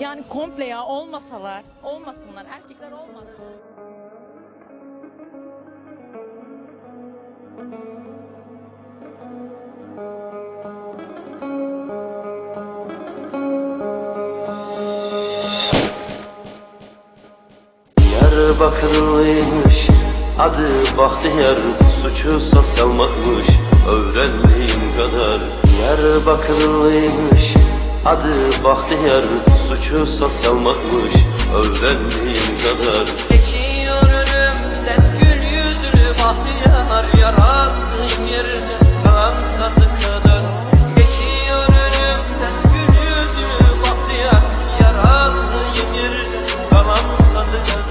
Yani komple ya olmasalar, olmasınlar, erkekler olmasın. Diyarbakırlıymış Adı Bahtiyar Suçu salmakmış Öğrendiğim kadar Diyarbakırlıymış Adı Bahtiyar Suçu salmakmış Öğrendiğim kadar